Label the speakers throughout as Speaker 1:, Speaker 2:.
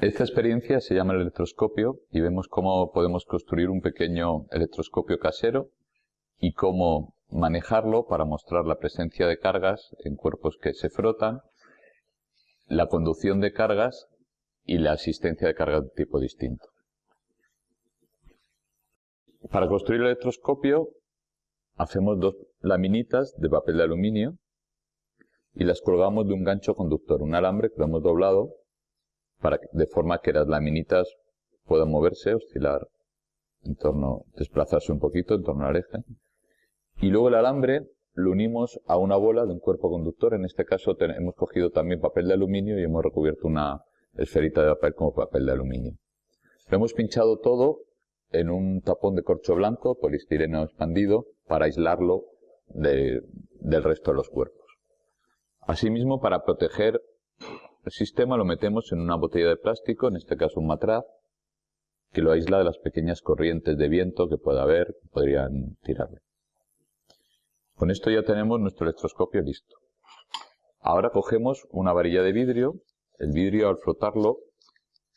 Speaker 1: Esta experiencia se llama el electroscopio y vemos cómo podemos construir un pequeño electroscopio casero y cómo manejarlo para mostrar la presencia de cargas en cuerpos que se frotan, la conducción de cargas y la asistencia de cargas de tipo distinto. Para construir el electroscopio hacemos dos laminitas de papel de aluminio y las colgamos de un gancho conductor, un alambre que lo hemos doblado de forma que las laminitas puedan moverse, oscilar en torno, desplazarse un poquito en torno al eje. Y luego el alambre lo unimos a una bola de un cuerpo conductor. En este caso hemos cogido también papel de aluminio y hemos recubierto una esferita de papel como papel de aluminio. Lo hemos pinchado todo en un tapón de corcho blanco, polistireno expandido, para aislarlo del resto de los cuerpos. Asimismo, para proteger el sistema lo metemos en una botella de plástico, en este caso un matraz, que lo aísla de las pequeñas corrientes de viento que pueda haber, que podrían tirarlo. Con esto ya tenemos nuestro electroscopio listo. Ahora cogemos una varilla de vidrio. El vidrio al frotarlo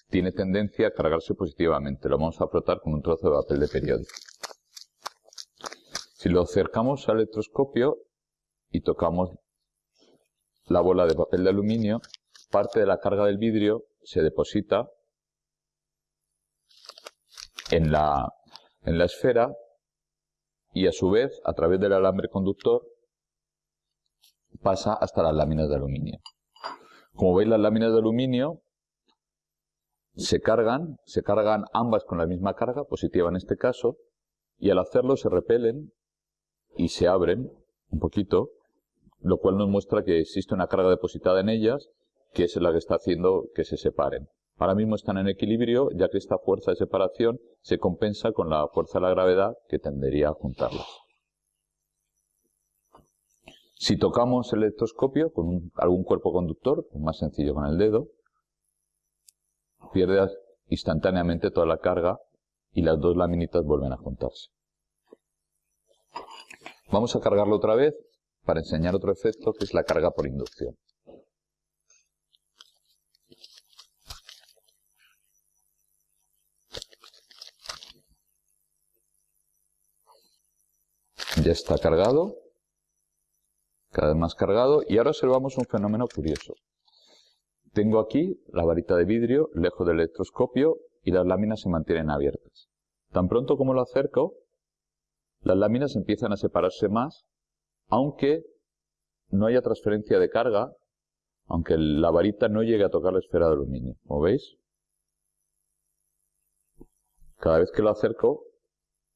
Speaker 1: tiene tendencia a cargarse positivamente. Lo vamos a frotar con un trozo de papel de periódico. Si lo acercamos al electroscopio y tocamos la bola de papel de aluminio, parte de la carga del vidrio se deposita en la, en la esfera y a su vez, a través del alambre conductor, pasa hasta las láminas de aluminio. Como veis, las láminas de aluminio se cargan, se cargan ambas con la misma carga, positiva en este caso, y al hacerlo se repelen y se abren un poquito, lo cual nos muestra que existe una carga depositada en ellas, que es la que está haciendo que se separen. Ahora mismo están en equilibrio, ya que esta fuerza de separación se compensa con la fuerza de la gravedad que tendería a juntarlas. Si tocamos el electroscopio con algún cuerpo conductor, más sencillo con el dedo, pierde instantáneamente toda la carga y las dos laminitas vuelven a juntarse. Vamos a cargarlo otra vez para enseñar otro efecto que es la carga por inducción. Ya está cargado, cada vez más cargado, y ahora observamos un fenómeno curioso. Tengo aquí la varita de vidrio lejos del electroscopio y las láminas se mantienen abiertas. Tan pronto como lo acerco, las láminas empiezan a separarse más, aunque no haya transferencia de carga, aunque la varita no llegue a tocar la esfera de aluminio. Como veis, cada vez que lo acerco,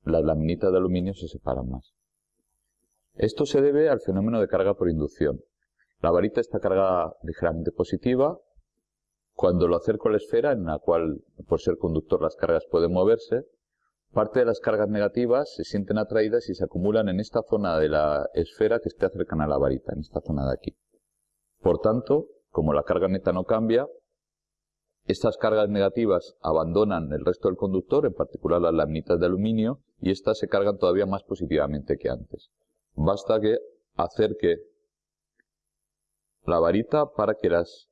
Speaker 1: las laminitas de aluminio se separan más. Esto se debe al fenómeno de carga por inducción. La varita está cargada ligeramente positiva. Cuando lo acerco a la esfera, en la cual, por ser conductor, las cargas pueden moverse, parte de las cargas negativas se sienten atraídas y se acumulan en esta zona de la esfera que esté cercana a la varita, en esta zona de aquí. Por tanto, como la carga neta no cambia, estas cargas negativas abandonan el resto del conductor, en particular las laminitas de aluminio, y estas se cargan todavía más positivamente que antes. Basta que acerque la varita para que las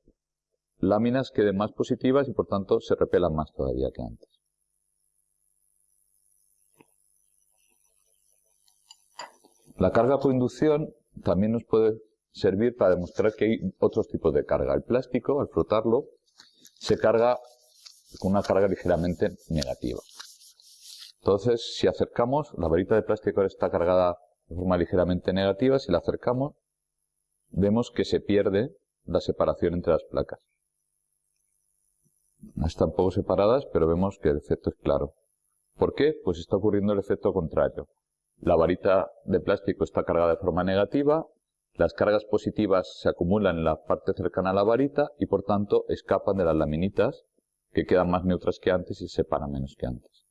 Speaker 1: láminas queden más positivas y por tanto se repelan más todavía que antes. La carga por inducción también nos puede servir para demostrar que hay otros tipos de carga. El plástico, al frotarlo, se carga con una carga ligeramente negativa. Entonces, si acercamos, la varita de plástico ahora está cargada de forma ligeramente negativa, si la acercamos, vemos que se pierde la separación entre las placas. Están poco separadas, pero vemos que el efecto es claro. ¿Por qué? Pues está ocurriendo el efecto contrario. La varita de plástico está cargada de forma negativa, las cargas positivas se acumulan en la parte cercana a la varita y por tanto escapan de las laminitas que quedan más neutras que antes y se separan menos que antes.